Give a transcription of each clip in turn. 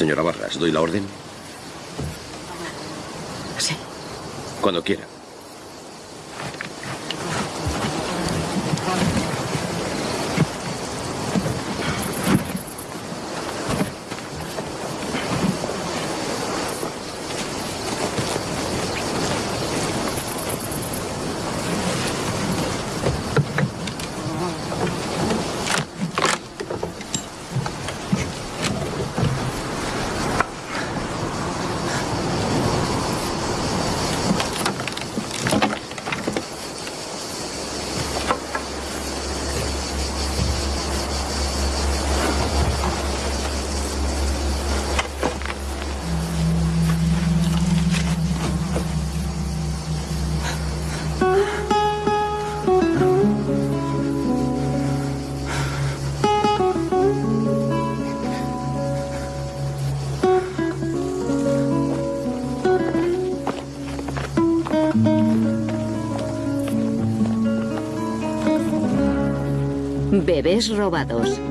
Señora Barras, ¿doy la orden? Sí. Cuando quiera. Bebés robados.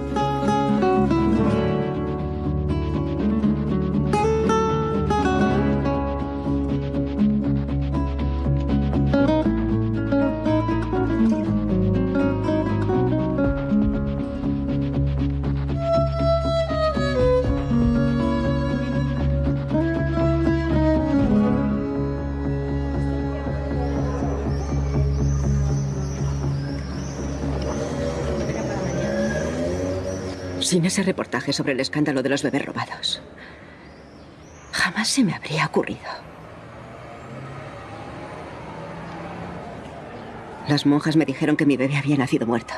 Sin ese reportaje sobre el escándalo de los bebés robados, jamás se me habría ocurrido. Las monjas me dijeron que mi bebé había nacido muerto.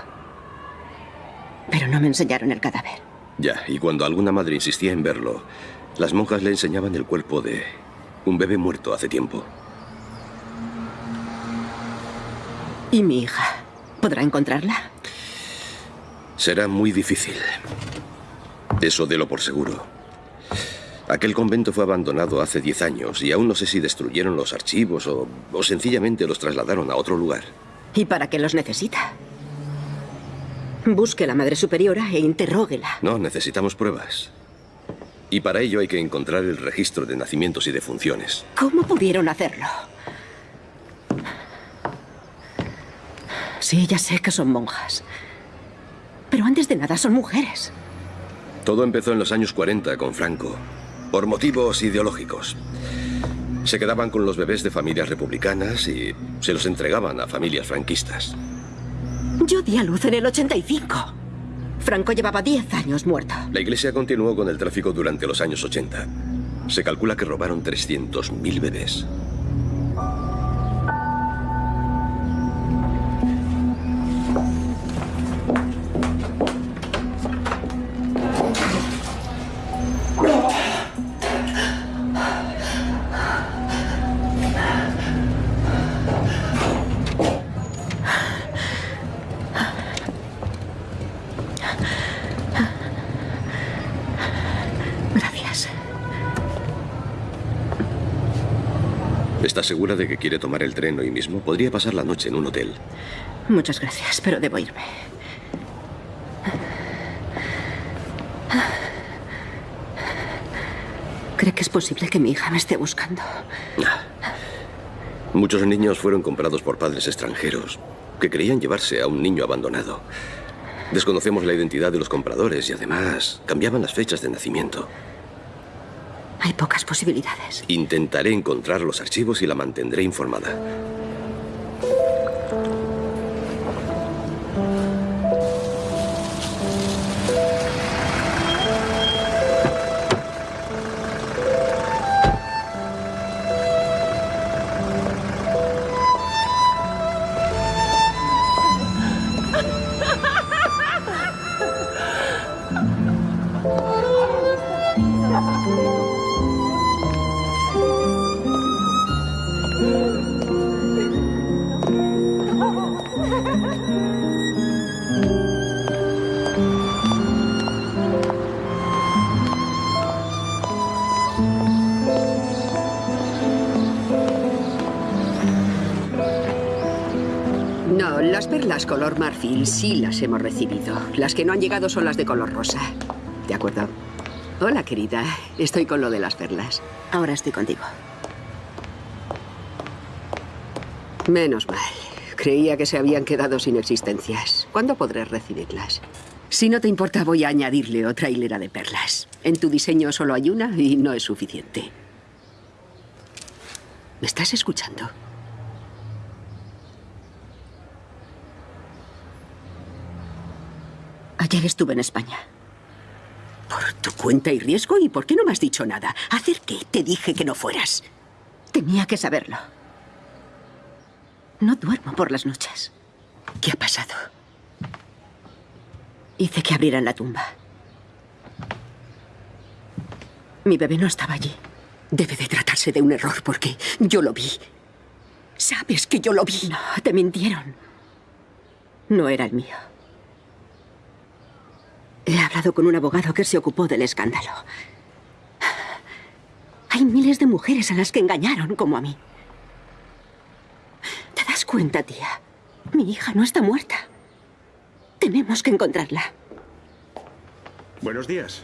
Pero no me enseñaron el cadáver. Ya, y cuando alguna madre insistía en verlo, las monjas le enseñaban el cuerpo de un bebé muerto hace tiempo. ¿Y mi hija? ¿Podrá encontrarla? Será muy difícil. Eso de lo por seguro. Aquel convento fue abandonado hace diez años y aún no sé si destruyeron los archivos o, o sencillamente los trasladaron a otro lugar. ¿Y para qué los necesita? Busque a la Madre Superiora e interróguela. No, necesitamos pruebas. Y para ello hay que encontrar el registro de nacimientos y defunciones. ¿Cómo pudieron hacerlo? Sí, ya sé que son monjas. Pero antes de nada son mujeres. Todo empezó en los años 40 con Franco, por motivos ideológicos. Se quedaban con los bebés de familias republicanas y se los entregaban a familias franquistas. Yo di a luz en el 85. Franco llevaba 10 años muerto. La iglesia continuó con el tráfico durante los años 80. Se calcula que robaron 300.000 bebés. ¿Está segura de que quiere tomar el tren hoy mismo? Podría pasar la noche en un hotel. Muchas gracias, pero debo irme. ¿Cree que es posible que mi hija me esté buscando? Muchos niños fueron comprados por padres extranjeros que creían llevarse a un niño abandonado. Desconocemos la identidad de los compradores y además cambiaban las fechas de nacimiento. Hay pocas posibilidades. Intentaré encontrar los archivos y la mantendré informada. Sí las hemos recibido. Las que no han llegado son las de color rosa. ¿De acuerdo? Hola, querida. Estoy con lo de las perlas. Ahora estoy contigo. Menos mal. Creía que se habían quedado sin existencias. ¿Cuándo podré recibirlas? Si no te importa, voy a añadirle otra hilera de perlas. En tu diseño solo hay una y no es suficiente. ¿Me estás escuchando? Ayer estuve en España. Por tu cuenta y riesgo, ¿y por qué no me has dicho nada? ¿Hacer qué? Te dije que no fueras. Tenía que saberlo. No duermo por las noches. ¿Qué ha pasado? Hice que abrieran la tumba. Mi bebé no estaba allí. Debe de tratarse de un error porque yo lo vi. Sabes que yo lo vi. No, te mintieron. No era el mío. He hablado con un abogado que se ocupó del escándalo. Hay miles de mujeres a las que engañaron, como a mí. ¿Te das cuenta, tía? Mi hija no está muerta. Tenemos que encontrarla. Buenos días.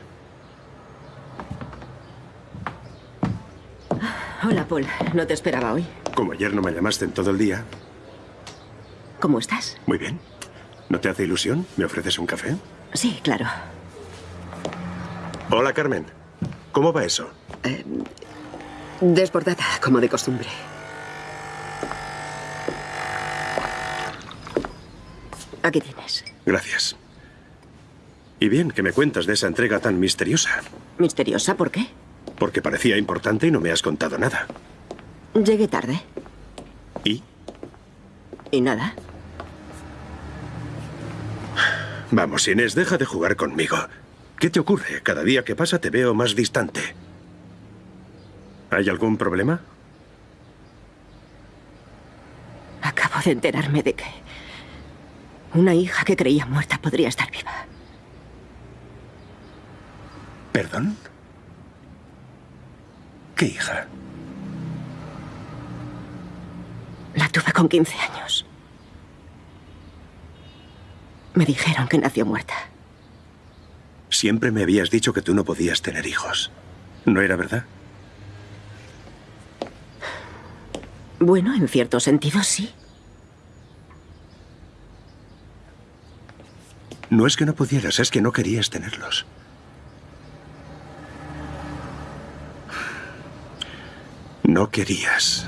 Hola, Paul. No te esperaba hoy. Como ayer no me llamaste en todo el día. ¿Cómo estás? Muy bien. ¿No te hace ilusión? ¿Me ofreces un café? Sí, claro. Hola, Carmen. ¿Cómo va eso? Desbordada, como de costumbre. Aquí tienes. Gracias. Y bien, que me cuentas de esa entrega tan misteriosa. ¿Misteriosa? ¿Por qué? Porque parecía importante y no me has contado nada. Llegué tarde. ¿Y? ¿Y nada? Vamos, Inés, deja de jugar conmigo. ¿Qué te ocurre? Cada día que pasa te veo más distante. ¿Hay algún problema? Acabo de enterarme de que una hija que creía muerta podría estar viva. ¿Perdón? ¿Qué hija? La tuve con 15 años. Me dijeron que nació muerta. Siempre me habías dicho que tú no podías tener hijos. ¿No era verdad? Bueno, en cierto sentido, sí. No es que no pudieras, es que no querías tenerlos. No querías.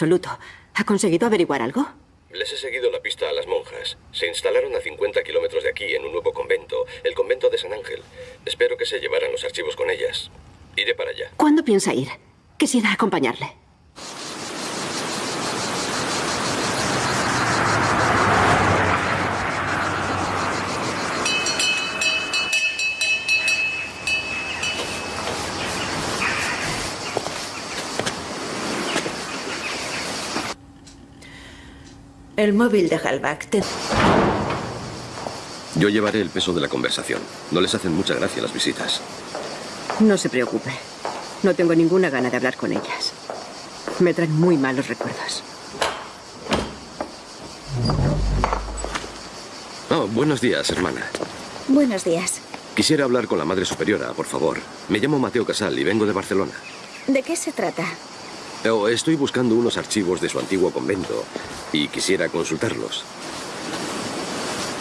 Absoluto. ¿Ha conseguido averiguar algo? Les he seguido la pista a las monjas. Se instalaron a 50 kilómetros de aquí, en un nuevo convento, el convento de San Ángel. Espero que se llevaran los archivos con ellas. Iré para allá. ¿Cuándo piensa ir? Quisiera acompañarle. El móvil de Halbach. Te... Yo llevaré el peso de la conversación. No les hacen mucha gracia las visitas. No se preocupe. No tengo ninguna gana de hablar con ellas. Me traen muy malos recuerdos. Oh, buenos días, hermana. Buenos días. Quisiera hablar con la Madre Superiora, por favor. Me llamo Mateo Casal y vengo de Barcelona. ¿De qué se trata? Oh, estoy buscando unos archivos de su antiguo convento y quisiera consultarlos.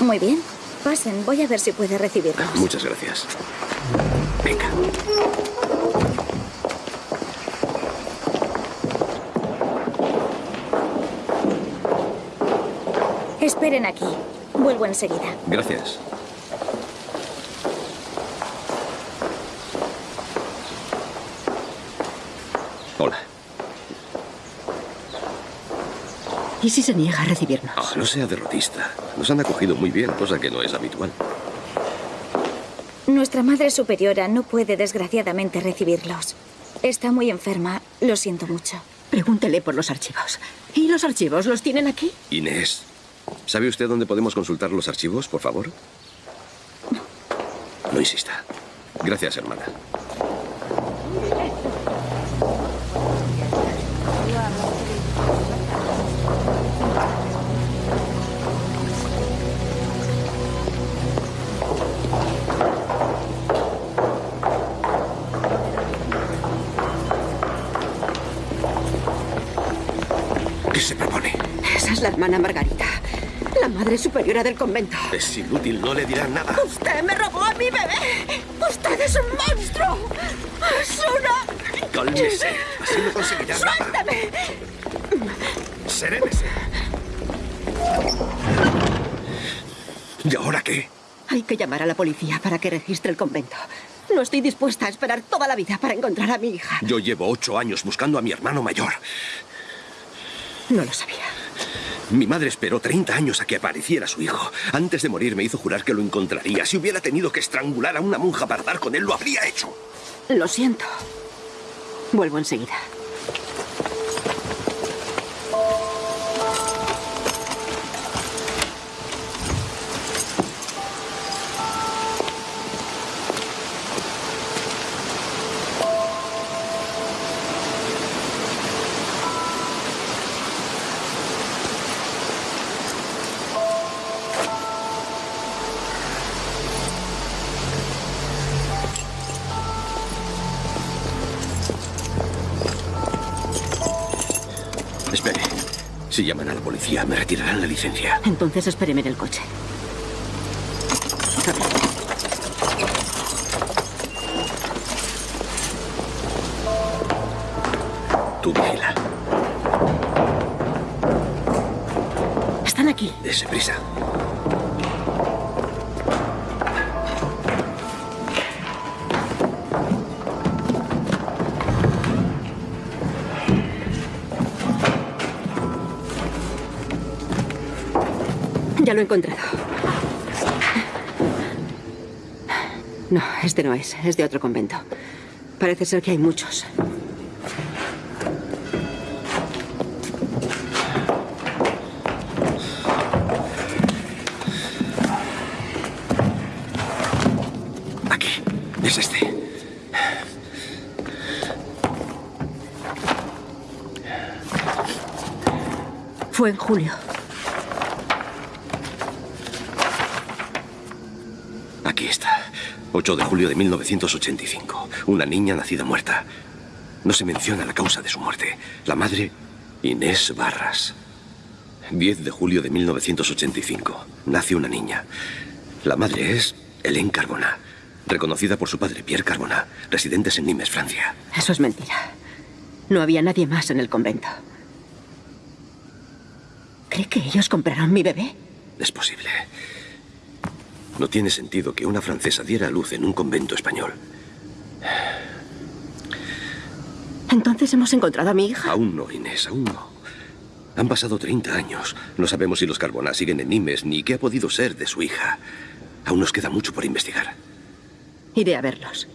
Muy bien. Pasen, voy a ver si puede recibirlos. Muchas gracias. Venga. Esperen aquí. Vuelvo enseguida. Gracias. Hola. ¿Y si se niega a recibirnos? Ah, no sea derrotista. Nos han acogido muy bien, cosa que no es habitual. Nuestra madre superiora no puede, desgraciadamente, recibirlos. Está muy enferma. Lo siento mucho. Pregúntele por los archivos. ¿Y los archivos los tienen aquí? Inés, ¿sabe usted dónde podemos consultar los archivos, por favor? No insista. Gracias, hermana. La hermana Margarita, la madre superiora del convento. Es inútil, no le dirán nada. ¡Usted me robó a mi bebé! ¡Usted es un monstruo! ¡Es una... Cálmese. Así no conseguirá nada. ¡Suéltame! Serénese. ¿Y ahora qué? Hay que llamar a la policía para que registre el convento. No estoy dispuesta a esperar toda la vida para encontrar a mi hija. Yo llevo ocho años buscando a mi hermano mayor. No lo sabía. Mi madre esperó 30 años a que apareciera su hijo. Antes de morir me hizo jurar que lo encontraría. Si hubiera tenido que estrangular a una monja para dar con él, lo habría hecho. Lo siento. Vuelvo enseguida. Si llaman a la policía, me retirarán la licencia. Entonces espéreme en el coche. Lo he encontrado. No, este no es. Es de otro convento. Parece ser que hay muchos. Aquí. Es este. Fue en julio. Aquí está. 8 de julio de 1985. Una niña nacida muerta. No se menciona la causa de su muerte. La madre, Inés Barras. 10 de julio de 1985. Nace una niña. La madre es Hélène Carbona, reconocida por su padre, Pierre Carbona, residentes en Nimes, Francia. Eso es mentira. No había nadie más en el convento. ¿Cree que ellos compraron mi bebé? Es posible. No tiene sentido que una francesa diera a luz en un convento español. Entonces hemos encontrado a mi hija. Aún no, Inés, aún no. Han pasado 30 años. No sabemos si los Carbona siguen en Nimes ni qué ha podido ser de su hija. Aún nos queda mucho por investigar. Iré a verlos.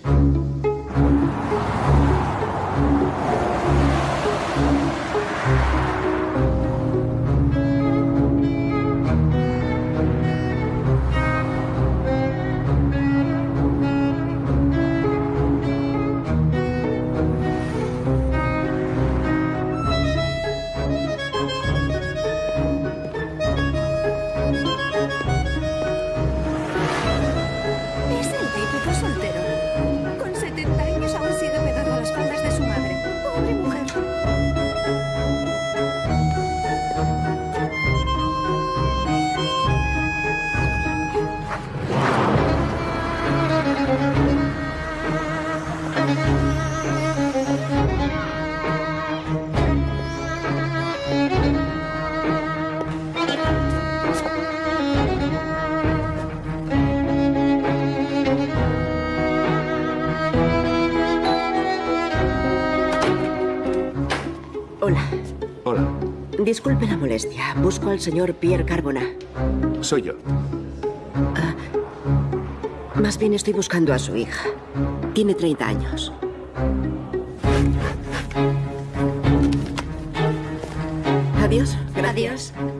Disculpe la molestia. Busco al señor Pierre Carbona. soy yo. Más bien estoy buscando a su hija. Tiene 30 años. Adiós. Gracias. ¿Hola?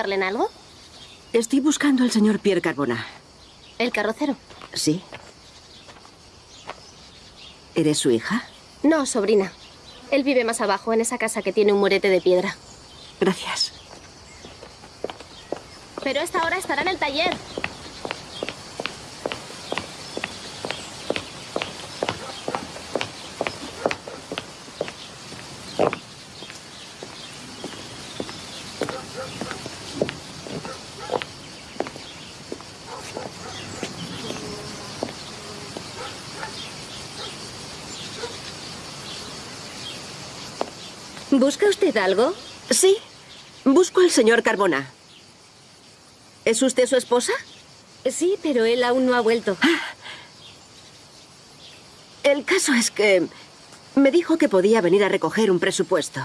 Ayudarle en algo? Estoy buscando al señor Pierre Carbona. ¿El carrocero? ¿Sí? ¿Eres su hija? No, sobrina. Él vive más abajo, en esa casa que tiene un murete de piedra. Gracias. Pero a esta hora estará en el taller. ¿Busca usted algo? Sí. Busco al señor Carbona. ¿Es usted su esposa? Sí, pero él aún no ha vuelto. El caso es que me dijo que podía venir a recoger un presupuesto.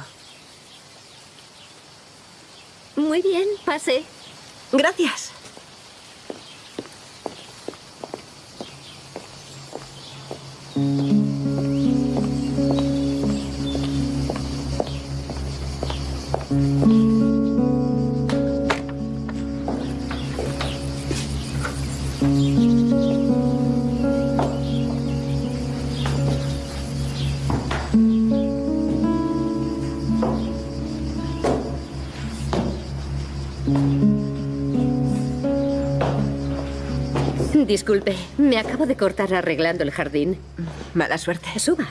Muy bien, pase. Gracias. Disculpe, me acabo de cortar arreglando el jardín. Mala suerte. Suba.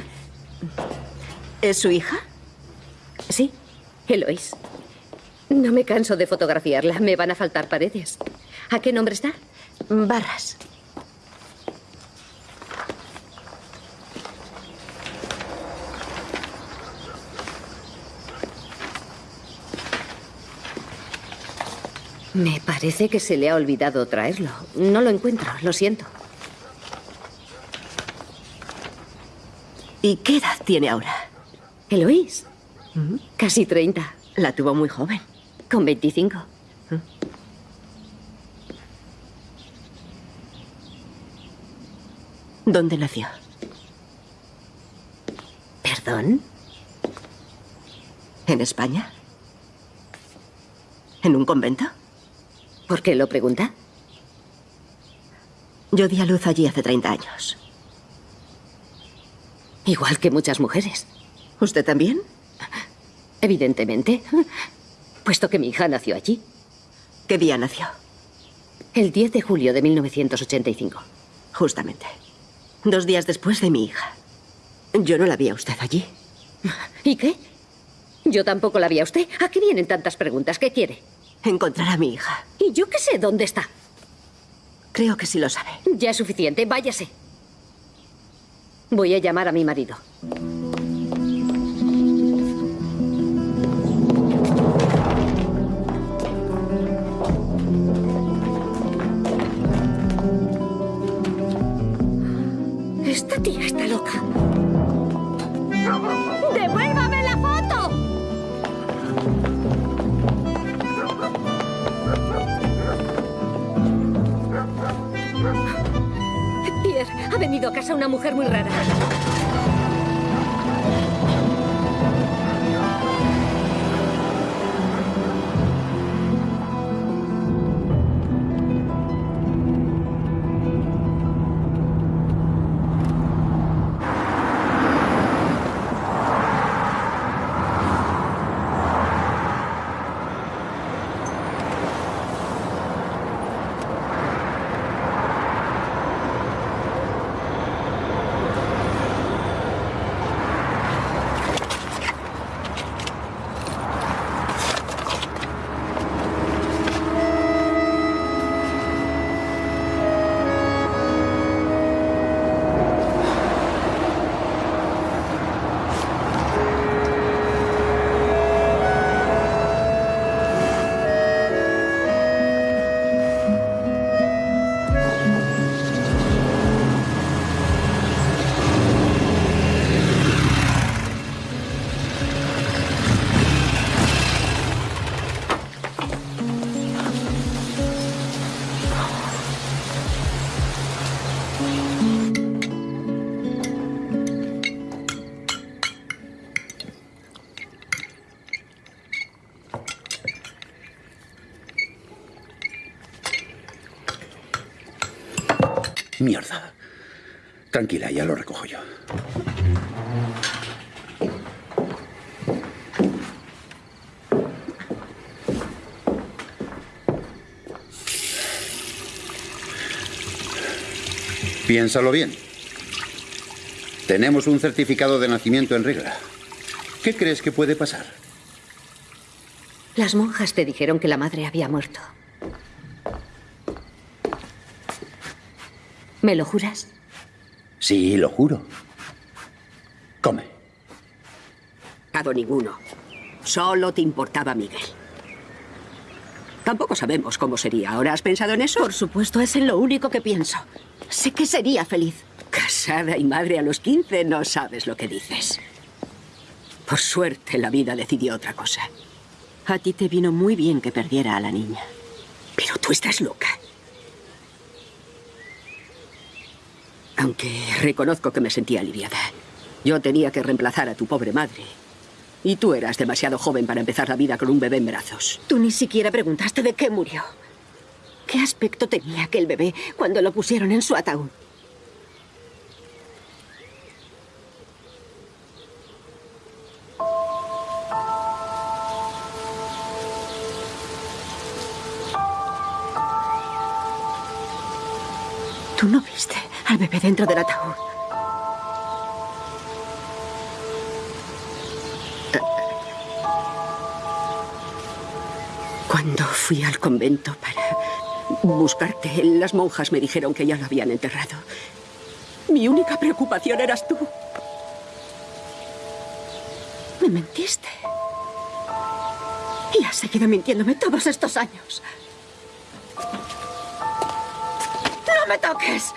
¿Es su hija? Sí, Eloís. No me canso de fotografiarla. Me van a faltar paredes. ¿A qué nombre está? Barras. Me parece que se le ha olvidado traerlo. No lo encuentro, lo siento. ¿Y qué edad tiene ahora? Eloís. Casi 30. La tuvo muy joven. Con 25. ¿Dónde nació? ¿Perdón? ¿En España? ¿En un convento? ¿Por qué lo pregunta? Yo di a luz allí hace 30 años. Igual que muchas mujeres. ¿Usted también? Evidentemente. Puesto que mi hija nació allí. ¿Qué día nació? El 10 de julio de 1985. Justamente. Dos días después de mi hija. Yo no la vi a usted allí. ¿Y qué? Yo tampoco la vi a usted. ¿A qué vienen tantas preguntas? ¿Qué quiere? Encontrar a mi hija. Y yo qué sé dónde está. Creo que sí lo sabe. Ya es suficiente. Váyase. Voy a llamar a mi marido. Esta tía está loca. Venido a casa una mujer muy rara. Mierda. Tranquila, ya lo recojo yo. Piénsalo bien. Tenemos un certificado de nacimiento en regla. ¿Qué crees que puede pasar? Las monjas te dijeron que la madre había muerto. ¿Me lo juras? Sí, lo juro. Come. Dado ninguno. Solo te importaba Miguel. Tampoco sabemos cómo sería. ¿Ahora has pensado en eso? Por supuesto, es en lo único que pienso. Sé que sería feliz. Casada y madre a los 15, no sabes lo que dices. Por suerte, la vida decidió otra cosa. A ti te vino muy bien que perdiera a la niña. Pero tú estás loca. Aunque reconozco que me sentía aliviada. Yo tenía que reemplazar a tu pobre madre. Y tú eras demasiado joven para empezar la vida con un bebé en brazos. Tú ni siquiera preguntaste de qué murió. ¿Qué aspecto tenía aquel bebé cuando lo pusieron en su ataúd? Tú no viste al bebé dentro del ataúd. Cuando fui al convento para buscarte, las monjas me dijeron que ya lo habían enterrado. Mi única preocupación eras tú. Me mentiste. Y has seguido mintiéndome todos estos años. ¡No me toques!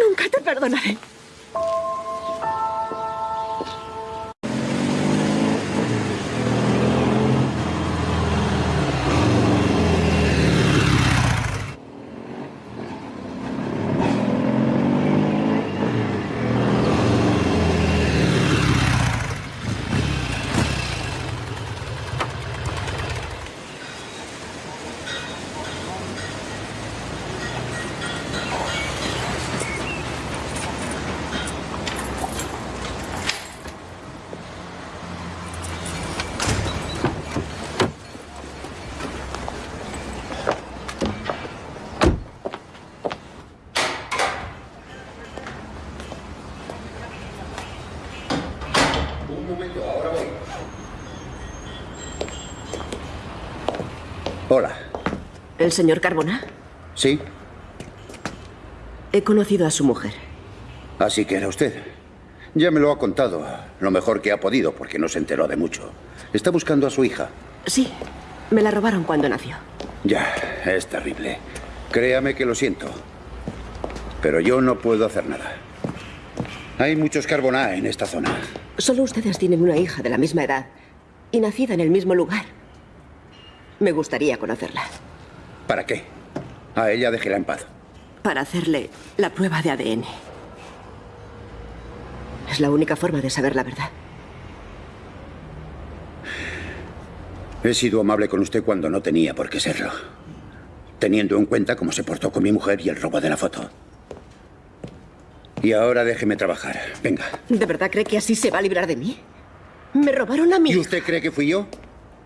Nunca te perdonaré. ¿El señor Carbona? ¿Sí? He conocido a su mujer. Así que era usted. Ya me lo ha contado, lo mejor que ha podido, porque no se enteró de mucho. Está buscando a su hija. Sí, me la robaron cuando nació. Ya, es terrible. Créame que lo siento. Pero yo no puedo hacer nada. Hay muchos Carboná en esta zona. Solo ustedes tienen una hija de la misma edad y nacida en el mismo lugar. Me gustaría conocerla. ¿Para qué? A ella déjela en paz. Para hacerle la prueba de ADN. Es la única forma de saber la verdad. He sido amable con usted cuando no tenía por qué serlo. Teniendo en cuenta cómo se portó con mi mujer y el robo de la foto. Y ahora déjeme trabajar. Venga. ¿De verdad cree que así se va a librar de mí? Me robaron a mí. ¿Y usted cree que fui yo?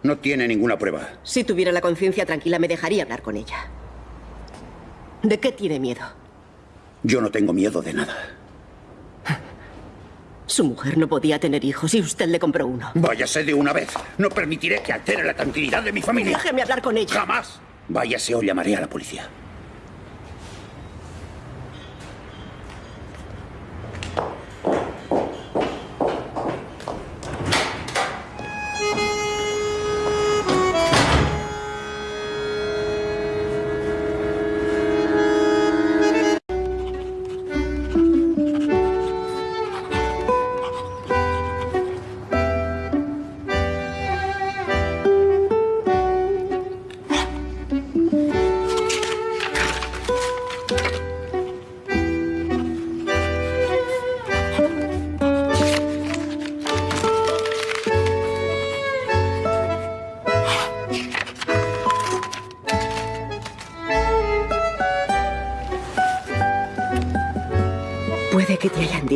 No tiene ninguna prueba. Si tuviera la conciencia tranquila, me dejaría hablar con ella. ¿De qué tiene miedo? Yo no tengo miedo de nada. Su mujer no podía tener hijos y usted le compró uno. Váyase de una vez. No permitiré que altere la tranquilidad de mi familia. Déjeme hablar con ella. Jamás. Váyase o llamaré a la policía.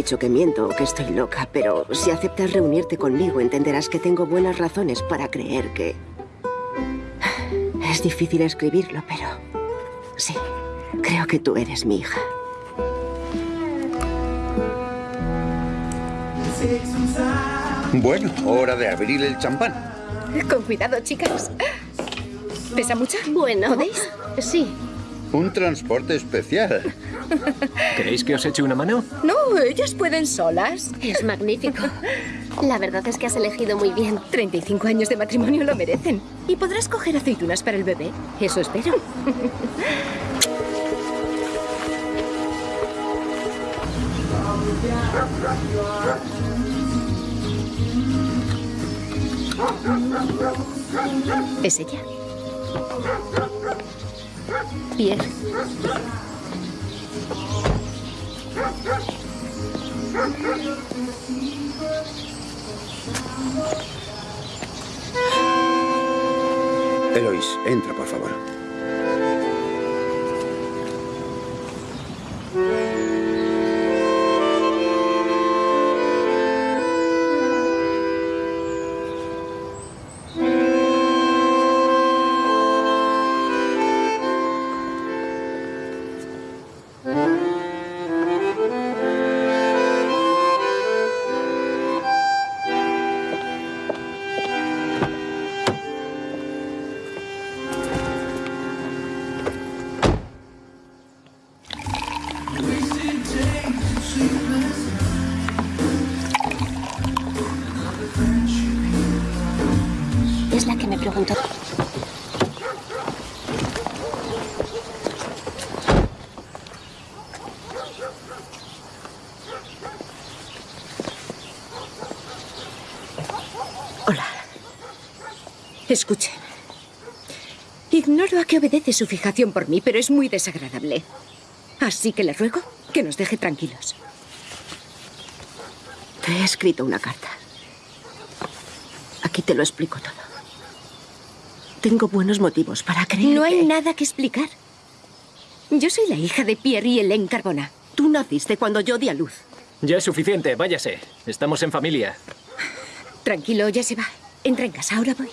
Dicho que miento o que estoy loca, pero si aceptas reunirte conmigo entenderás que tengo buenas razones para creer que... Es difícil escribirlo, pero... Sí, creo que tú eres mi hija. Bueno, hora de abrir el champán. Con cuidado, chicas. ¿Pesa mucho? Bueno. ¿Podéis? Sí. Un transporte especial. ¿Queréis que os eche una mano? No, ellas pueden solas. Es magnífico. La verdad es que has elegido muy bien. 35 años de matrimonio lo merecen. Y podrás coger aceitunas para el bebé. Eso espero. ¿Es ella? Pierre. Eloís, entra, por favor. Escuchen. Ignoro a qué obedece su fijación por mí, pero es muy desagradable. Así que le ruego que nos deje tranquilos. Te he escrito una carta. Aquí te lo explico todo. Tengo buenos motivos para creer No hay que- nada que explicar. Yo soy la hija de Pierre y Hélène Carbona. Tú naciste cuando yo di a luz. Ya es suficiente, váyase. Estamos en familia. Tranquilo, ya se va. Entra en casa, ahora voy.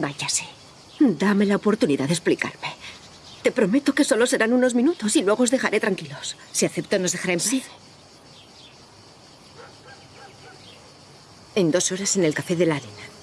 Váyase. Dame la oportunidad de explicarme. Te prometo que solo serán unos minutos y luego os dejaré tranquilos. Si acepto, nos dejará en paz. Sí. En dos horas en el Café de la Arena.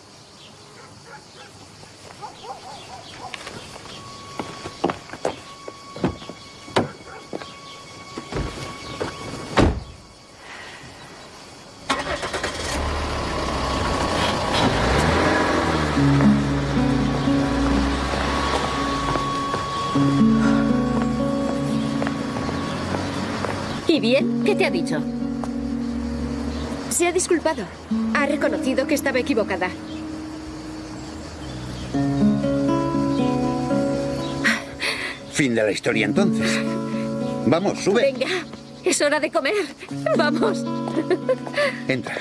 ¿Y bien? ¿Qué te ha dicho? Se ha disculpado. Ha reconocido que estaba equivocada. Fin de la historia entonces. Vamos, sube. Venga, es hora de comer. Vamos. Entra.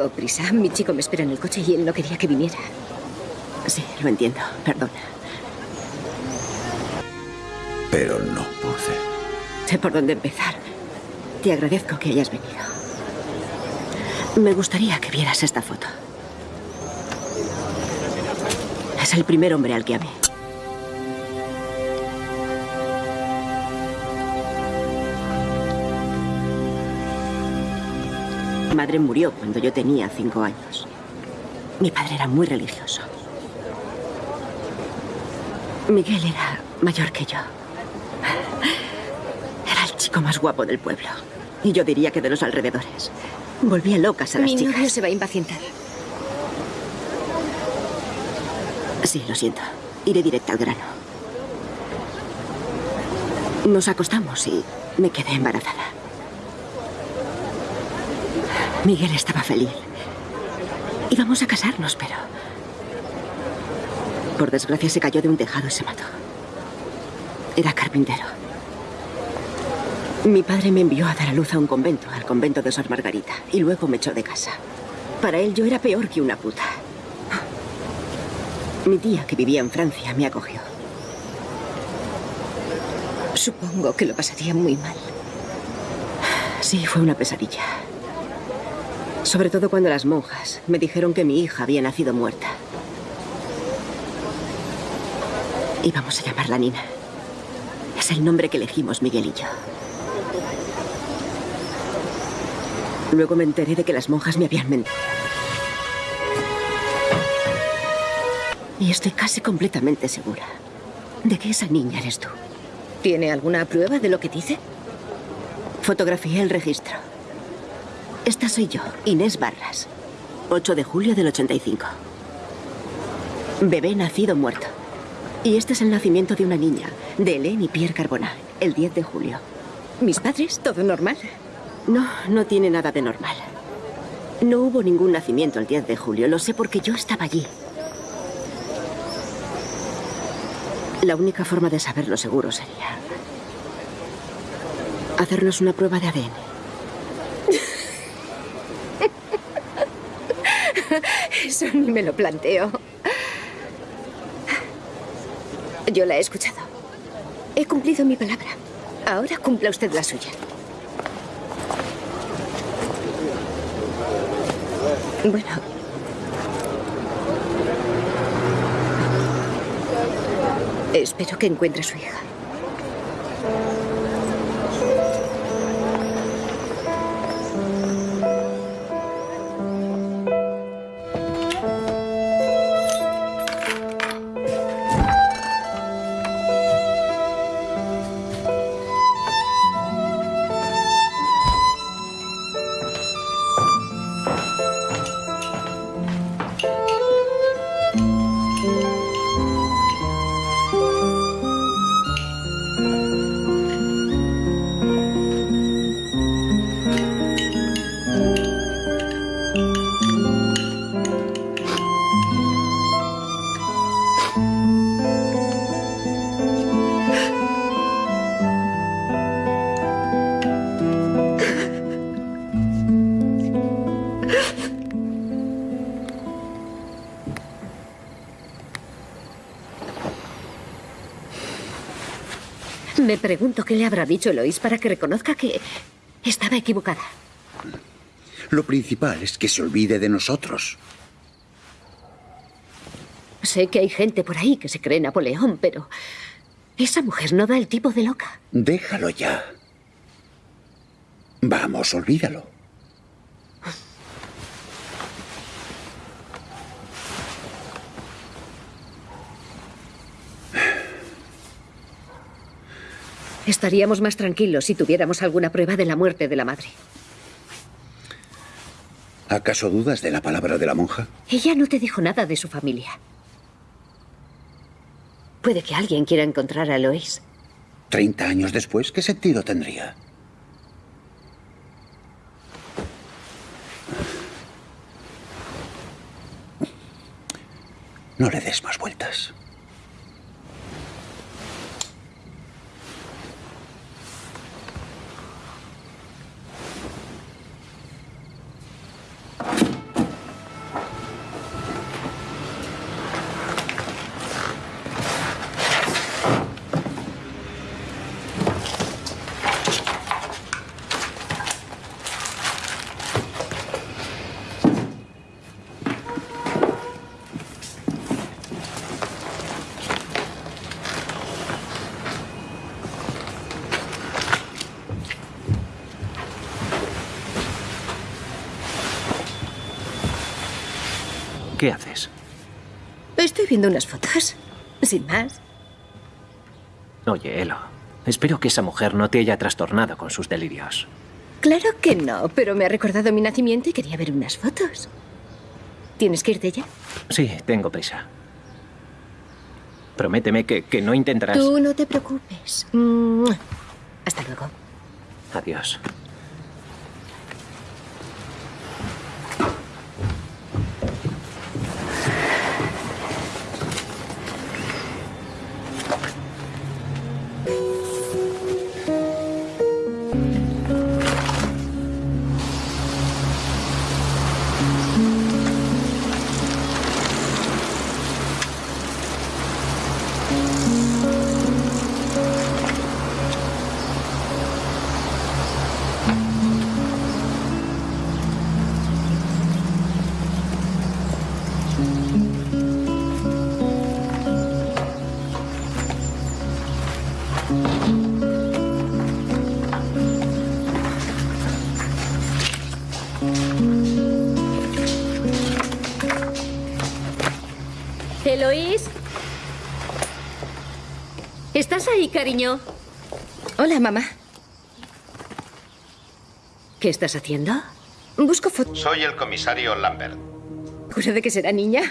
Tengo prisa. Mi chico me espera en el coche y él no quería que viniera. Sí, lo entiendo. Perdona. Pero no pude. Sé por dónde empezar. Te agradezco que hayas venido. Me gustaría que vieras esta foto. Es el primer hombre al que amé. Mi madre murió cuando yo tenía cinco años. Mi padre era muy religioso. Miguel era mayor que yo. Era el chico más guapo del pueblo. Y yo diría que de los alrededores. Volvía locas a las Mi chicas. novio se va a impacientar. Sí, lo siento. Iré directa al grano. Nos acostamos y me quedé embarazada. Miguel estaba feliz. Íbamos a casarnos, pero... Por desgracia se cayó de un tejado y se mató. Era carpintero. Mi padre me envió a dar a luz a un convento, al convento de Sor Margarita, y luego me echó de casa. Para él yo era peor que una puta. Mi tía, que vivía en Francia, me acogió. Supongo que lo pasaría muy mal. Sí, fue una pesadilla. Sobre todo cuando las monjas me dijeron que mi hija había nacido muerta. Íbamos a llamarla Nina. Es el nombre que elegimos Miguel y yo. Luego me enteré de que las monjas me habían mentido. Y estoy casi completamente segura de que esa niña eres tú. ¿Tiene alguna prueba de lo que dice? Fotografié el registro. Esta soy yo, Inés Barras. 8 de julio del 85. Bebé nacido muerto. Y este es el nacimiento de una niña, de Hélène y Pierre Carbonat, el 10 de julio. ¿Mis padres? ¿Todo normal? No, no tiene nada de normal. No hubo ningún nacimiento el 10 de julio, lo sé porque yo estaba allí. La única forma de saberlo seguro sería hacernos una prueba de ADN. Eso ni me lo planteo. Yo la he escuchado. He cumplido mi palabra. Ahora cumpla usted la suya. Bueno. Espero que encuentre a su hija. Me pregunto qué le habrá dicho Eloís para que reconozca que estaba equivocada. Lo principal es que se olvide de nosotros. Sé que hay gente por ahí que se cree Napoleón, pero esa mujer no da el tipo de loca. Déjalo ya. Vamos, olvídalo. Estaríamos más tranquilos si tuviéramos alguna prueba de la muerte de la madre. ¿Acaso dudas de la palabra de la monja? Ella no te dijo nada de su familia. Puede que alguien quiera encontrar a Eloís. Treinta años después, ¿qué sentido tendría? No le des más vueltas. ¿Qué haces? Estoy viendo unas fotos. Sin más. Oye, Elo, espero que esa mujer no te haya trastornado con sus delirios. Claro que no, pero me ha recordado mi nacimiento y quería ver unas fotos. ¿Tienes que irte ya? Sí, tengo prisa. Prométeme que, que no intentarás... Tú no te preocupes. Mua. Hasta luego. Adiós. Eloís. ¿Estás ahí, cariño? Hola, mamá. ¿Qué estás haciendo? Busco fotos. Soy el comisario Lambert. ¿Segura de que será niña?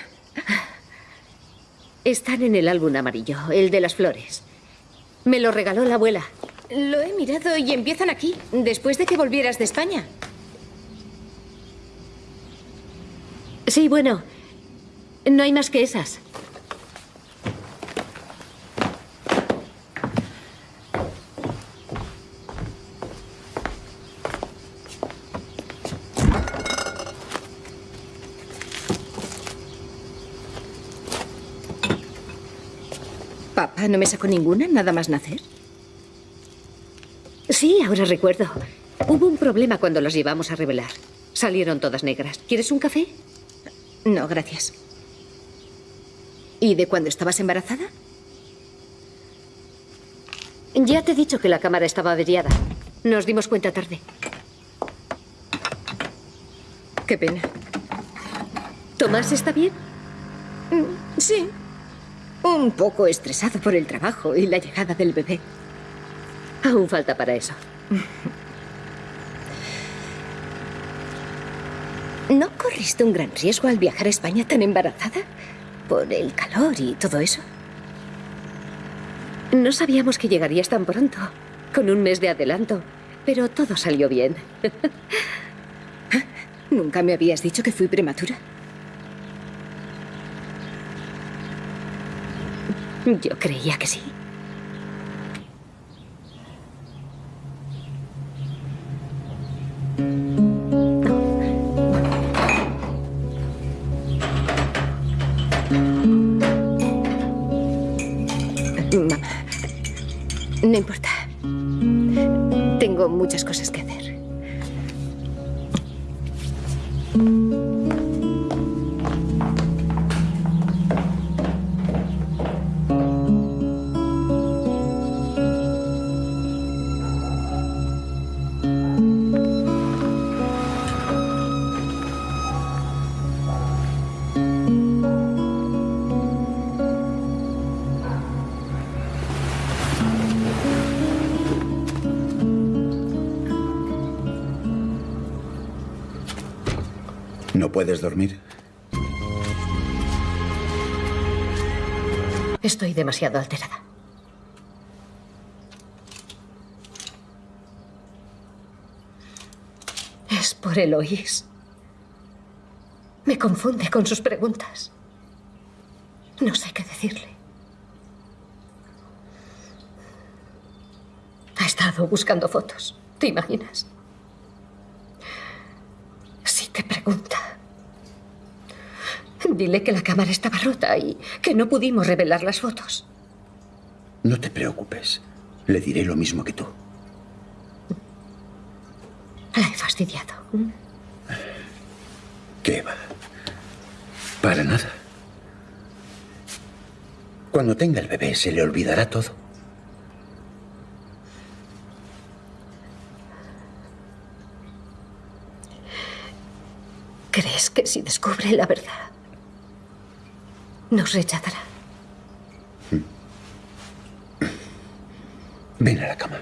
Están en el álbum amarillo, el de las flores. Me lo regaló la abuela. Lo he mirado y empiezan aquí, después de que volvieras de España. Sí, bueno. No hay más que esas. Papá no me sacó ninguna, nada más nacer. Sí, ahora recuerdo. Hubo un problema cuando las llevamos a revelar. Salieron todas negras. ¿Quieres un café? No, gracias. ¿Y de cuando estabas embarazada? Ya te he dicho que la cámara estaba averiada. Nos dimos cuenta tarde. Qué pena. ¿Tomás está bien? Mm, Sí. Un poco estresado por el trabajo y la llegada del bebé. Aún falta para eso. ¿No corriste un gran riesgo al viajar a España tan embarazada? Por el calor y todo eso. No sabíamos que llegarías tan pronto, con un mes de adelanto, pero todo salió bien. ¿Nunca me habías dicho que fui prematura? Yo creía que sí. Puedes dormir? Estoy demasiado alterada. Es por Eloís. Me confunde con sus preguntas. No sé qué decirle. Ha estado buscando fotos. ¿Te imaginas? Si te pregunta. Dile que la cámara estaba rota y que no pudimos revelar las fotos. No te preocupes. Le diré lo mismo que tú. La he fastidiado. ¿Qué va? Para nada. Cuando tenga el bebé se le olvidará todo. ¿Crees que si descubre la verdad, nos rechazará? Ven a la cama.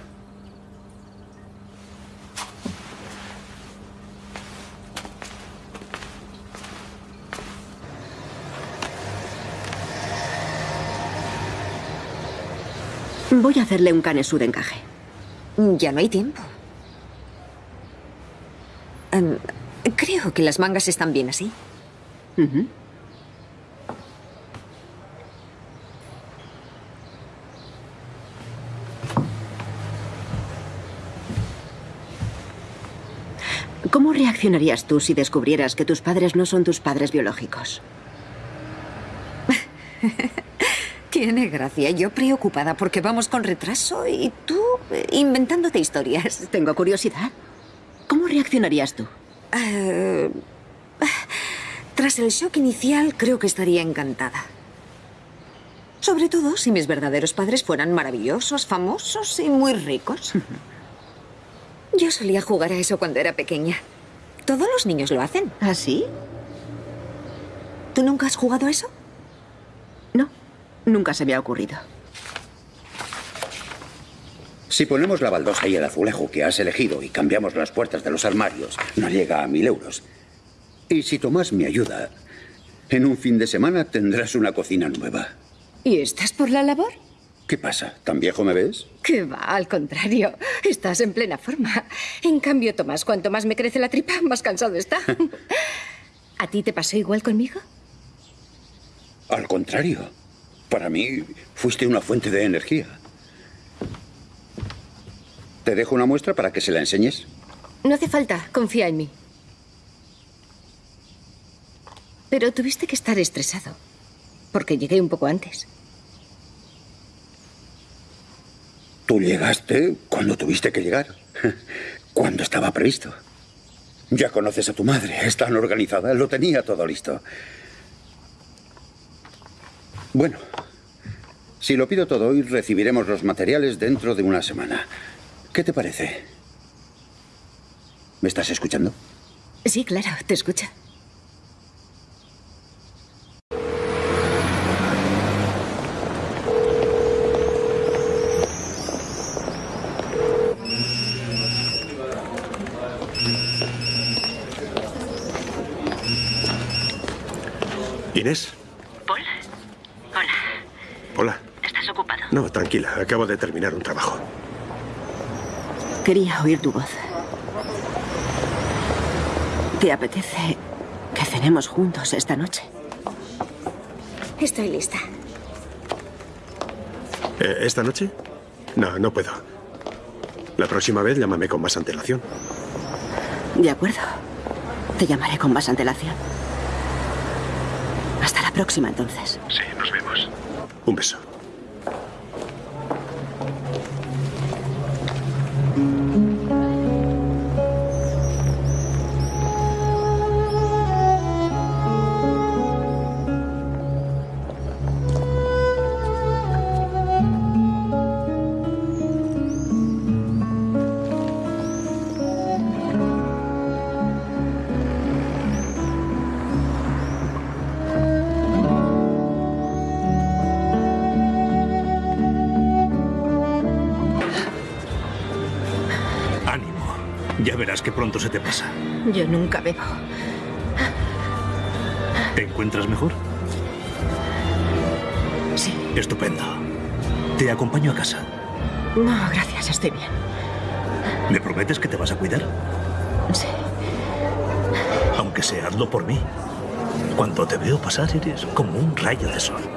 Voy a hacerle un canesú de encaje. Ya no hay tiempo. Em, creo que las mangas están bien así. Ujú. ¿Cómo reaccionarías tú si descubrieras que tus padres no son tus padres biológicos? Tiene gracia. Yo preocupada porque vamos con retraso y tú eh, inventándote historias. Tengo curiosidad. ¿Cómo reaccionarías tú? Eh, tras el shock inicial, creo que estaría encantada. Sobre todo si mis verdaderos padres fueran maravillosos, famosos y muy ricos. Yo solía jugar a eso cuando era pequeña. Todos los niños lo hacen. ¿Ah, sí? ¿Tú nunca has jugado a eso? No, nunca se me ha ocurrido. Si ponemos la baldosa y el azulejo que has elegido y cambiamos las puertas de los armarios, no llega a mil euros. Y si Tomás me ayuda, en un fin de semana tendrás una cocina nueva. ¿Y estás por la labor? ¿Qué pasa? ¿Tan viejo me ves? Que va, al contrario. Estás en plena forma. En cambio, Tomás, cuanto más me crece la tripa, más cansado está. ¿A ti te pasó igual conmigo? Al contrario. Para mí, fuiste una fuente de energía. ¿Te dejo una muestra para que se la enseñes? No hace falta, confía en mí. Pero tuviste que estar estresado, porque llegué un poco antes. Tú llegaste cuando tuviste que llegar. Cuando estaba previsto. Ya conoces a tu madre, es tan organizada, lo tenía todo listo. Bueno, si lo pido todo hoy, recibiremos los materiales dentro de una semana. ¿Qué te parece? ¿Me estás escuchando? Sí, claro, te escucho. Inés. Paul. Hola. Hola. ¿Estás ocupado? No, tranquila. Acabo de terminar un trabajo. Quería oír tu voz. ¿Te apetece que cenemos juntos esta noche? Estoy lista. Eh, ¿Esta noche? No, no puedo. La próxima vez llámame con más antelación. De acuerdo. Te llamaré con más antelación. Próxima, entonces. Sí, nos vemos. Un beso. Pasar, como un rayo de sol.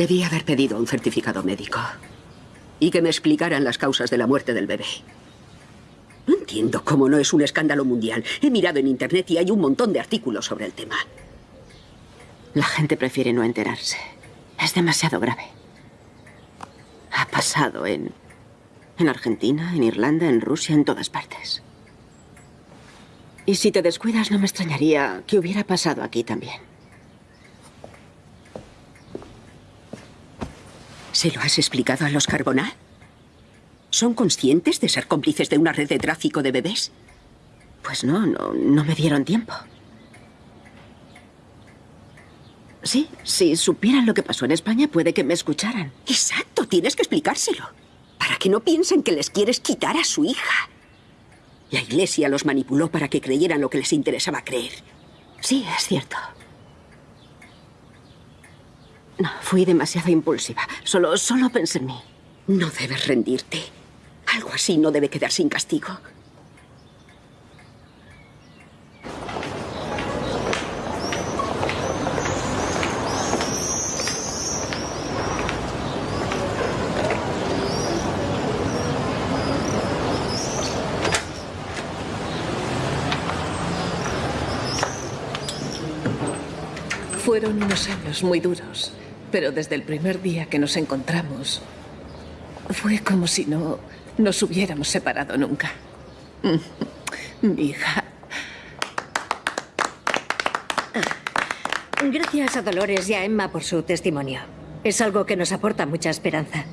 Debí haber pedido un certificado médico. Y que me explicaran las causas de la muerte del bebé. No entiendo cómo no es un escándalo mundial. He mirado en internet y hay un montón de artículos sobre el tema. La gente prefiere no enterarse. Es demasiado grave. Ha pasado en... En Argentina, en Irlanda, en Rusia, en todas partes. Y si te descuidas, no me extrañaría que hubiera pasado aquí también. ¿Se lo has explicado a los Carbonell? ¿Son conscientes de ser cómplices de una red de tráfico de bebés? Pues no, no, no me dieron tiempo. Sí, si supieran lo que pasó en España, puede que me escucharan. Exacto, tienes que explicárselo. Para que no piensen que les quieres quitar a su hija. La iglesia los manipuló para que creyeran lo que les interesaba creer. Sí, es cierto. No, fui demasiado impulsiva. Solo, solo pensé en mí. No debes rendirte. Algo así no debe quedar sin castigo. Fueron unos años muy duros, pero desde el primer día que nos encontramos, fue como si no nos hubiéramos separado nunca. Mi hija. Gracias a Dolores y a Emma por su testimonio. Es algo que nos aporta mucha esperanza.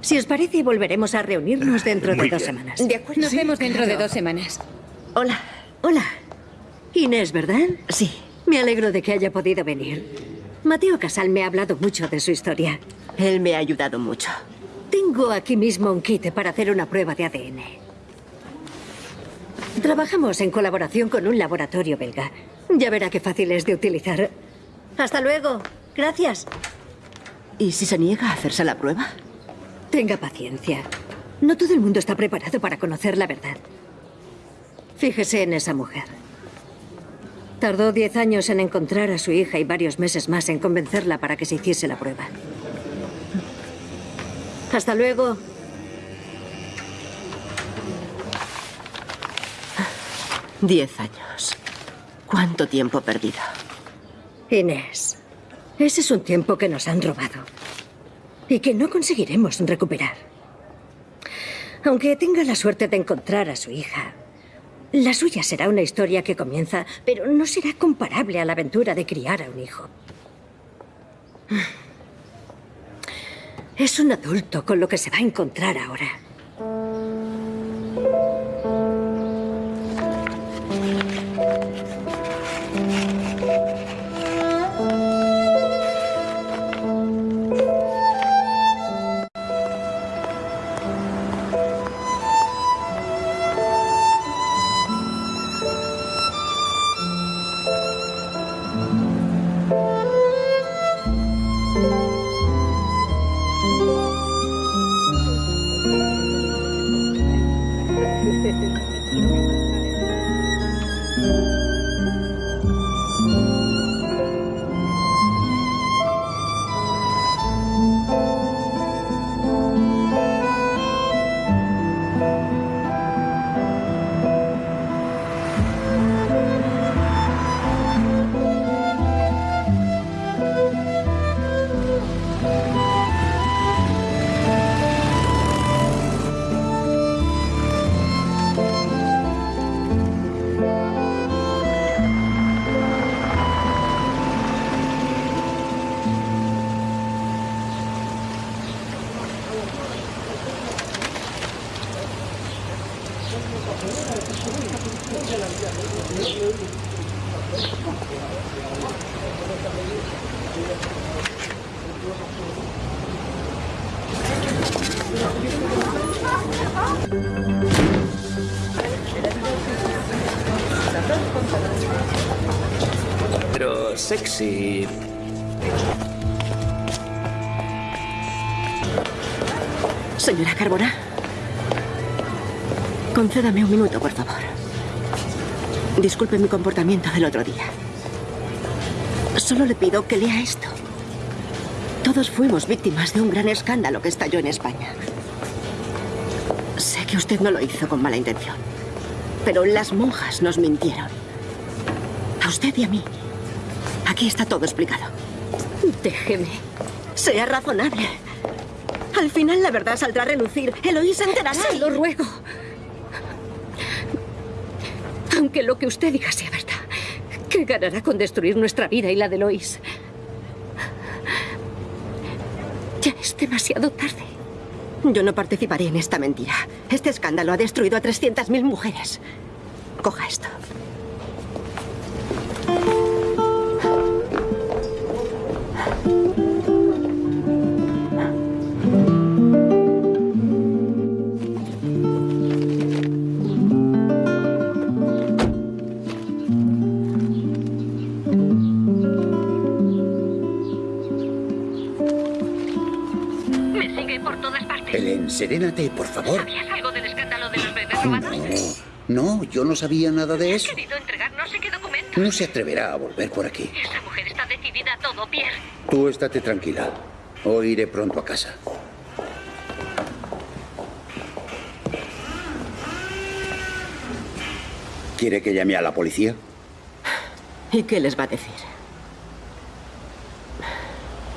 Si os parece, volveremos a reunirnos dentro de dos bien. semanas. De acuerdo. Nos vemos dentro de dos semanas. Hola. Hola. Inés, ¿verdad? Sí. Me alegro de que haya podido venir. Mateo Casal me ha hablado mucho de su historia. Él me ha ayudado mucho. Tengo aquí mismo un kit para hacer una prueba de ADN. Trabajamos en colaboración con un laboratorio belga. Ya verá qué fácil es de utilizar. Hasta luego. Gracias. ¿Y si se niega a hacerse la prueba? Tenga paciencia. No todo el mundo está preparado para conocer la verdad. Fíjese en esa mujer. Tardó diez años en encontrar a su hija y varios meses más en convencerla para que se hiciese la prueba. Hasta luego. Diez años. ¿Cuánto tiempo perdido? Inés, ese es un tiempo que nos han robado y que no conseguiremos recuperar. Aunque tenga la suerte de encontrar a su hija, la suya será una historia que comienza, pero no será comparable a la aventura de criar a un hijo. Es un adulto con lo que se va a encontrar ahora. Concédame un minuto, por favor. Disculpe mi comportamiento del otro día. Solo le pido que lea esto. Todos fuimos víctimas de un gran escándalo que estalló en España. Sé que usted no lo hizo con mala intención, pero las monjas nos mintieron. A usted y a mí. Aquí está todo explicado. Déjeme. Sea razonable. Al final la verdad saldrá a relucir. Eloís se enterará. Se lo ruego. Aunque lo que usted diga sea verdad, ¿qué ganará con destruir nuestra vida y la de Lois? Ya es demasiado tarde. Yo no participaré en esta mentira. Este escándalo ha destruido a 300.000 mujeres. Coja esto. Serénate, por favor. ¿Sabías algo del escándalo de los bebés robados? No, no, yo no sabía nada de eso. querido entregar no sé qué documento. No se atreverá a volver por aquí. Esa mujer está decidida a todo, Pierre. Tú estate tranquila. Hoy iré pronto a casa. ¿Quiere que llame a la policía? ¿Y qué les va a decir?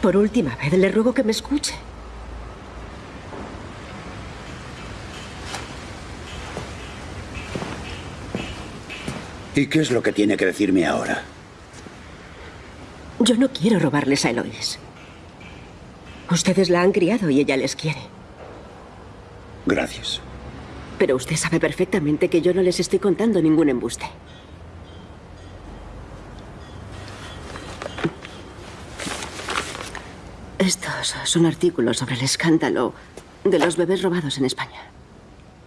Por última vez, le ruego que me escuche. ¿Y qué es lo que tiene que decirme ahora? Yo no quiero robarles a Eloís. Ustedes la han criado y ella les quiere. Gracias. Pero usted sabe perfectamente que yo no les estoy contando ningún embuste. Estos son artículos sobre el escándalo de los bebés robados en España.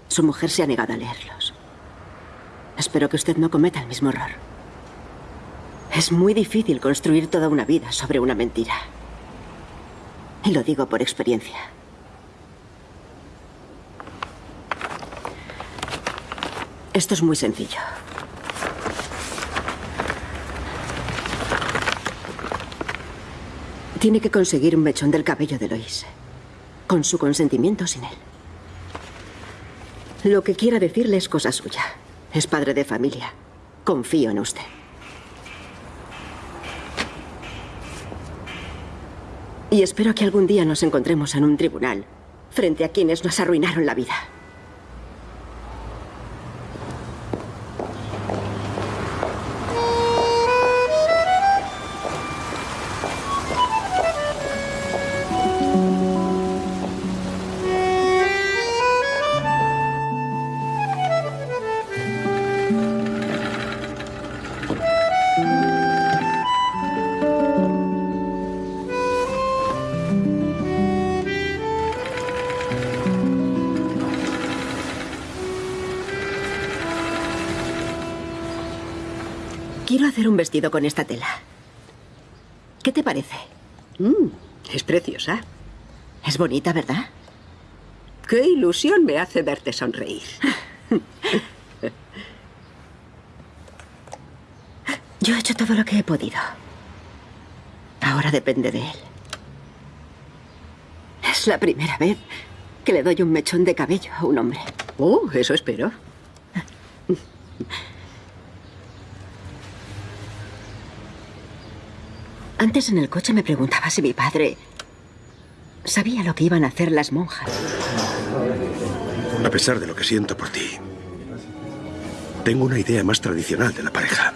Su mujer se ha negado a leerlos. Espero que usted no cometa el mismo error. Es muy difícil construir toda una vida sobre una mentira. Y lo digo por experiencia. Esto es muy sencillo. Tiene que conseguir un mechón del cabello de Lois. Con su consentimiento sin él. Lo que quiera decirle es cosa suya. Es padre de familia. Confío en usted. Y espero que algún día nos encontremos en un tribunal frente a quienes nos arruinaron la vida. Un vestido con esta tela. ¿Qué te parece? Mm, es preciosa. Es bonita, ¿verdad? Qué ilusión me hace verte sonreír. Yo he hecho todo lo que he podido. Ahora depende de él. Es la primera vez que le doy un mechón de cabello a un hombre. Oh, eso espero. Antes en el coche me preguntaba si mi padre sabía lo que iban a hacer las monjas. A pesar de lo que siento por ti, tengo una idea más tradicional de la pareja.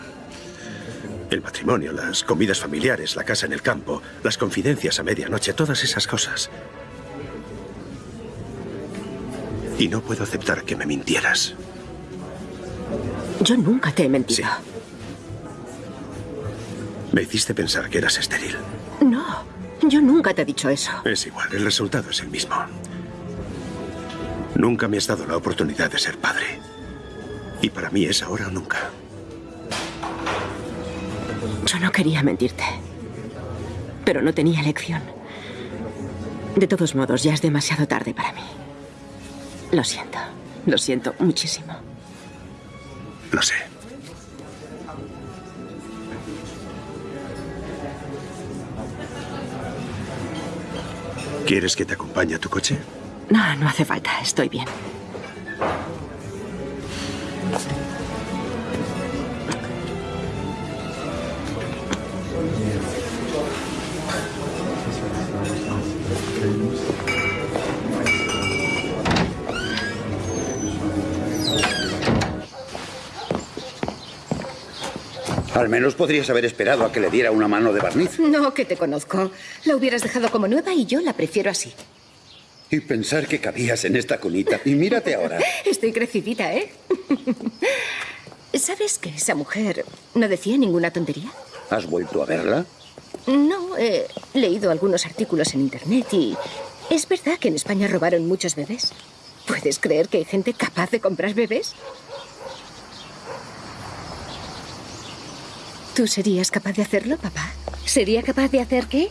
El matrimonio, las comidas familiares, la casa en el campo, las confidencias a medianoche, todas esas cosas. Y no puedo aceptar que me mintieras. Yo nunca te he mentido. Me hiciste pensar que eras estéril. No, yo nunca te he dicho eso. Es igual, el resultado es el mismo. Nunca me has dado la oportunidad de ser padre. Y para mí es ahora o nunca. Yo no quería mentirte. Pero no tenía elección. De todos modos, ya es demasiado tarde para mí. Lo siento. Lo siento muchísimo. Lo sé. ¿Quieres que te acompañe a tu coche? No, no hace falta. Estoy bien. Al menos podrías haber esperado a que le diera una mano de barniz. No, que te conozco. La hubieras dejado como nueva y yo la prefiero así. Y pensar que cabías en esta cunita. Y mírate ahora. Estoy crecidita, ¿eh? ¿Sabes que esa mujer no decía ninguna tontería? ¿Has vuelto a verla? No, he leído algunos artículos en internet y es verdad que en España robaron muchos bebés. ¿Puedes creer que hay gente capaz de comprar bebés? ¿Tú serías capaz de hacerlo, papá? ¿Sería capaz de hacer qué?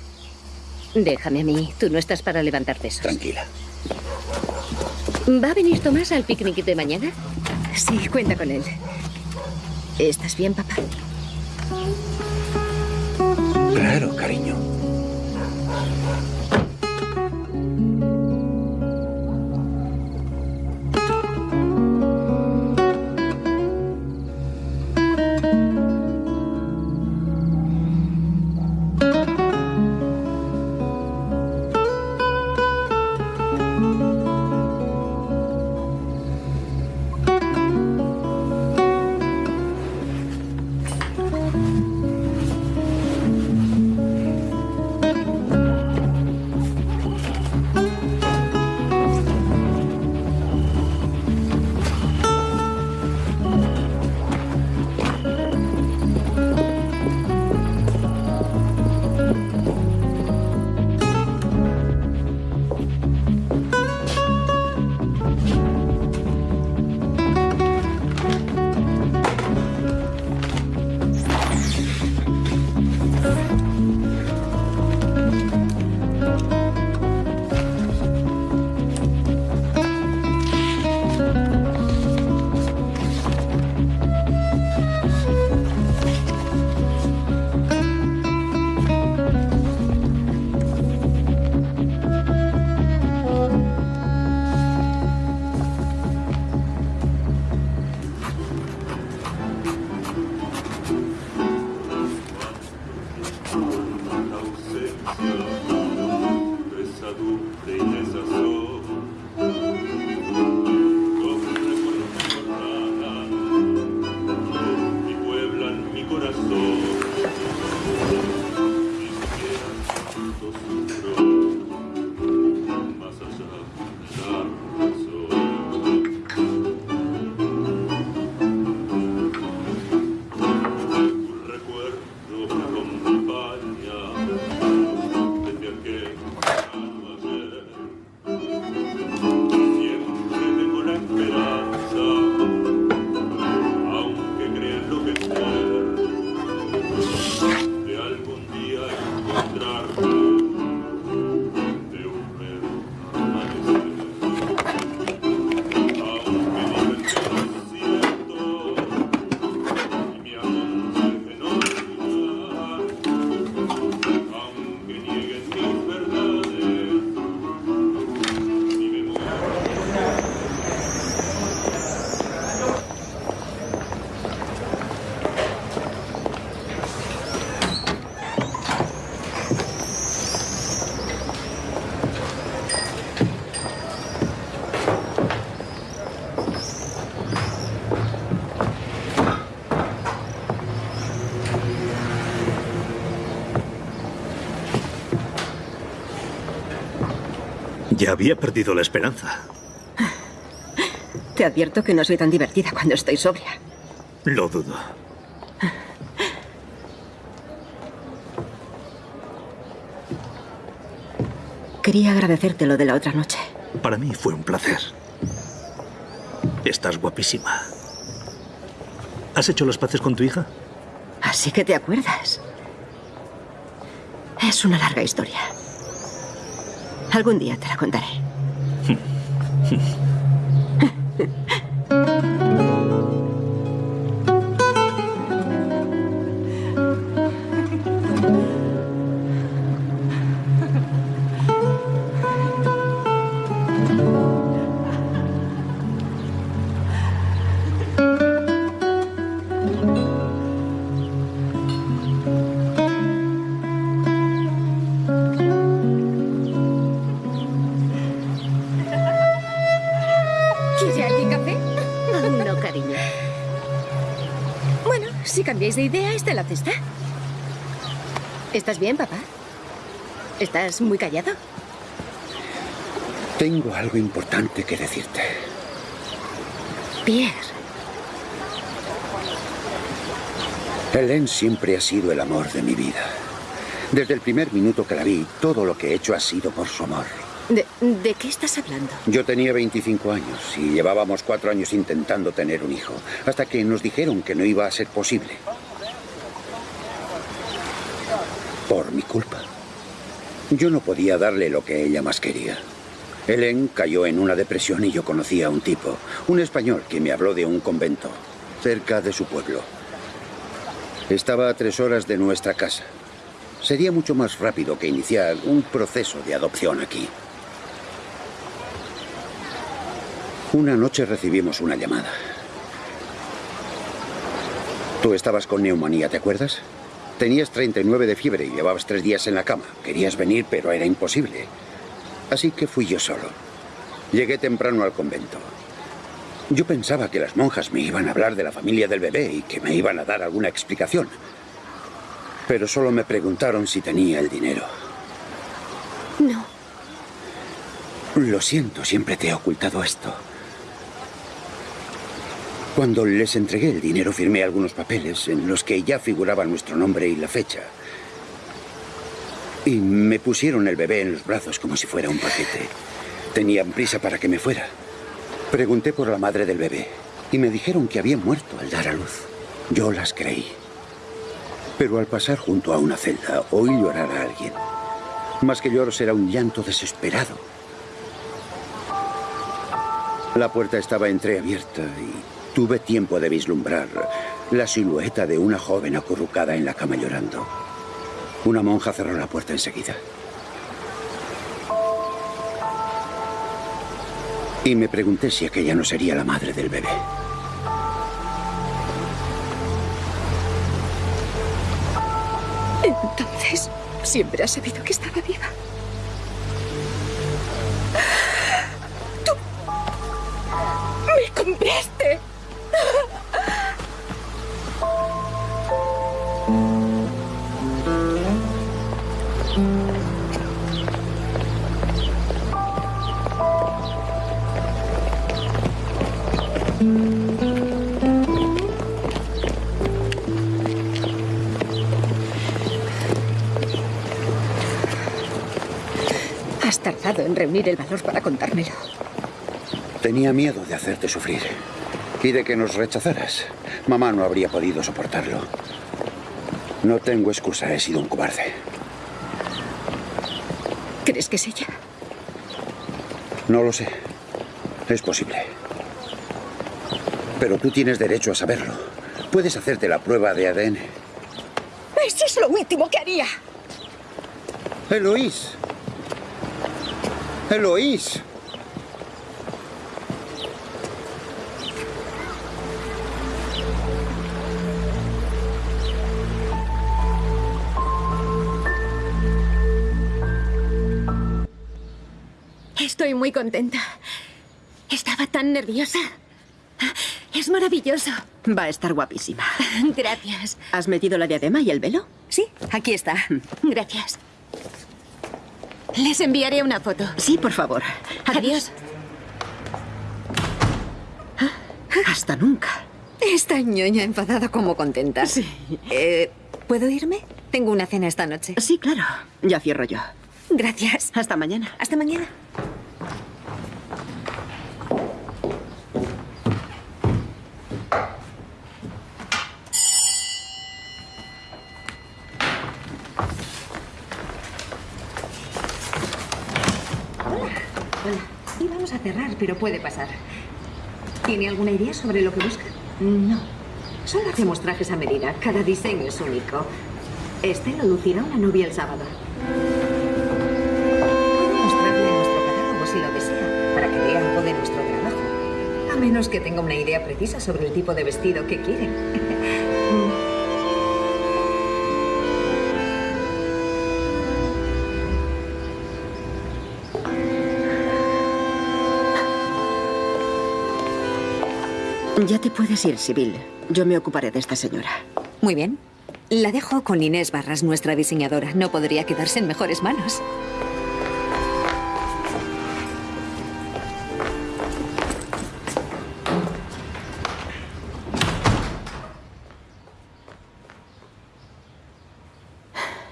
Déjame a mí. Tú no estás para levantar pesos. Tranquila. ¿Va a venir Tomás al picnic de mañana? Sí, cuenta con él. ¿Estás bien, papá? Claro, cariño. Ya había perdido la esperanza. Te advierto que no soy tan divertida cuando estoy sobria. Lo dudo. Quería agradecerte lo de la otra noche. Para mí fue un placer. Estás guapísima. ¿Has hecho las paces con tu hija? Así que te acuerdas. Es una larga historia. Algún día te la contaré. La cesta. ¿Estás bien, papá? ¿Estás muy callado? Tengo algo importante que decirte. Pierre. Helen siempre ha sido el amor de mi vida. Desde el primer minuto que la vi, todo lo que he hecho ha sido por su amor. ¿De, de qué estás hablando? Yo tenía 25 años y llevábamos cuatro años intentando tener un hijo, hasta que nos dijeron que no iba a ser posible. Por mi culpa. Yo no podía darle lo que ella más quería. Helen cayó en una depresión y yo conocí a un tipo, un español que me habló de un convento, cerca de su pueblo. Estaba a tres horas de nuestra casa. Sería mucho más rápido que iniciar un proceso de adopción aquí. Una noche recibimos una llamada. Tú estabas con neumonía, ¿te acuerdas? Tenías 39 de fiebre y llevabas tres días en la cama. Querías venir, pero era imposible. Así que fui yo solo. Llegué temprano al convento. Yo pensaba que las monjas me iban a hablar de la familia del bebé y que me iban a dar alguna explicación. Pero solo me preguntaron si tenía el dinero. No. Lo siento, siempre te he ocultado esto. Cuando les entregué el dinero firmé algunos papeles en los que ya figuraba nuestro nombre y la fecha. Y me pusieron el bebé en los brazos como si fuera un paquete. Tenían prisa para que me fuera. Pregunté por la madre del bebé y me dijeron que había muerto al dar a luz. Yo las creí. Pero al pasar junto a una celda oí llorar a alguien. Más que lloros era un llanto desesperado. La puerta estaba entreabierta y tuve tiempo de vislumbrar la silueta de una joven acurrucada en la cama llorando. Una monja cerró la puerta enseguida. Y me pregunté si aquella no sería la madre del bebé. Entonces, siempre has sabido que estaba viva. Reunir el valor para contármelo. Tenía miedo de hacerte sufrir y de que nos rechazaras. Mamá no habría podido soportarlo. No tengo excusa, he sido un cobarde. ¿Crees que es ella? No lo sé. Es posible. Pero tú tienes derecho a saberlo. Puedes hacerte la prueba de ADN. Eso es lo último que haría. Eloís. Eloís. Estoy muy contenta. Estaba tan nerviosa. Es maravilloso. Va a estar guapísima. Gracias. ¿Has metido la diadema y el velo? Sí, aquí está. Gracias. Les enviaré una foto. Sí, por favor. Adiós. Hasta nunca. Esta ñoña enfadada como contenta. Sí. Eh, ¿Puedo irme? Tengo una cena esta noche. Sí, claro. Ya cierro yo. Gracias. Hasta mañana. Hasta mañana. A cerrar, pero puede pasar. ¿Tiene alguna idea sobre lo que busca? No. Solo hacemos trajes a medida. Cada diseño es único. Este lo lucirá una novia el sábado. Puedo mostrarle nuestro catálogo si lo desea, para que vea algo de nuestro trabajo. A menos que tenga una idea precisa sobre el tipo de vestido que quiere. Ya te puedes ir, Sibyl. Yo me ocuparé de esta señora. Muy bien. La dejo con Inés Barras, nuestra diseñadora. No podría quedarse en mejores manos.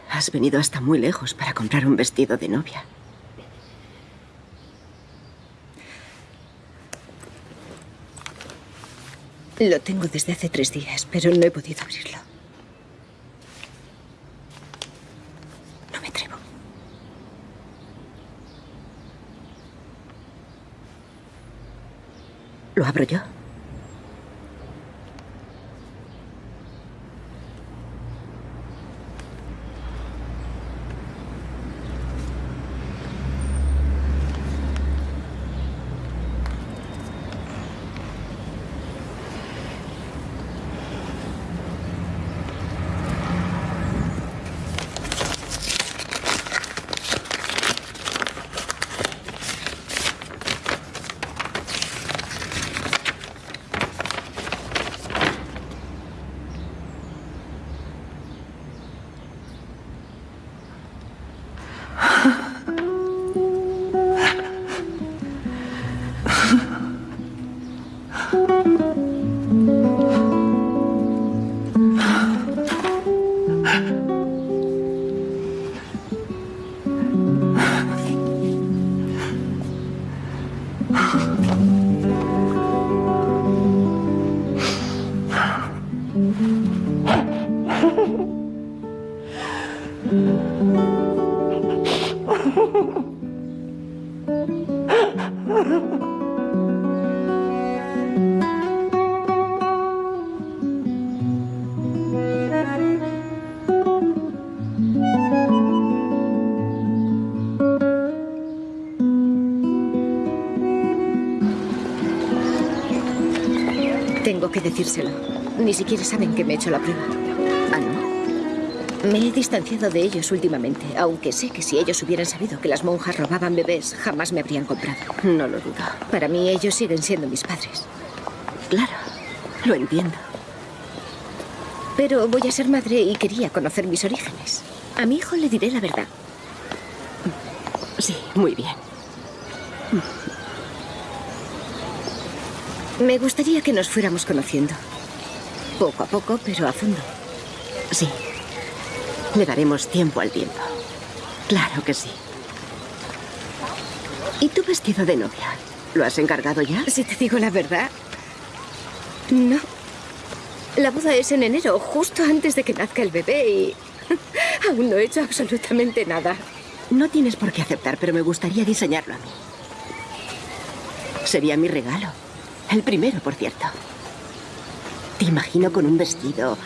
Has venido hasta muy lejos para comprar un vestido de novia. Lo tengo desde hace tres días, pero no he podido abrirlo. No me atrevo. ¿Lo abro yo? Decírselo. Ni siquiera saben que me he hecho la prueba. ¿Ah, no? Me he distanciado de ellos últimamente, aunque sé que si ellos hubieran sabido que las monjas robaban bebés, jamás me habrían comprado. No lo dudo. Para mí ellos siguen siendo mis padres. Claro, lo entiendo. Pero voy a ser madre y quería conocer mis orígenes. A mi hijo le diré la verdad. Sí, muy bien. Me gustaría que nos fuéramos conociendo. Poco a poco, pero a fondo. Sí. Le daremos tiempo al tiempo. Claro que sí. ¿Y tu vestido de novia? ¿Lo has encargado ya? Si te digo la verdad, no. La boda es en enero, justo antes de que nazca el bebé y aún no he hecho absolutamente nada. No tienes por qué aceptar, pero me gustaría diseñarlo a mí. Sería mi regalo. El primero, por cierto. Te imagino con un vestido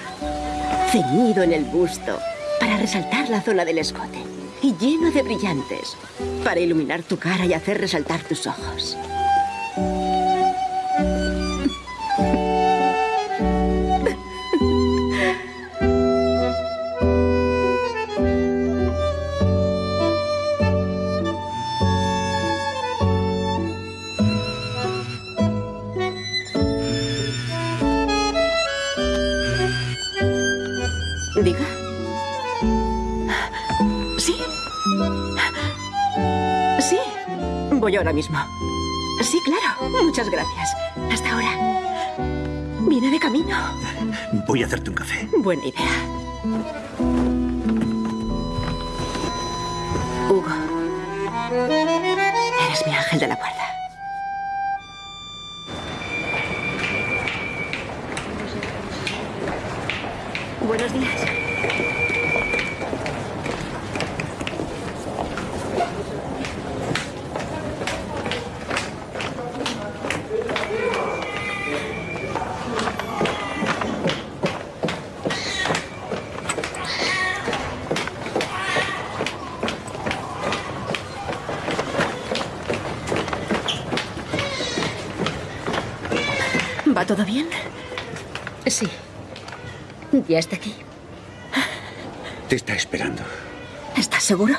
ceñido en el busto para resaltar la zona del escote y lleno de brillantes para iluminar tu cara y hacer resaltar tus ojos. Ahora mismo. Sí, claro. Muchas gracias. Hasta ahora. Viene de camino. Voy a hacerte un café. Buena idea. Hugo. Eres mi ángel de la guarda. Buenos días. ¿Va todo bien? Sí. Ya está aquí. Te está esperando. ¿Estás seguro?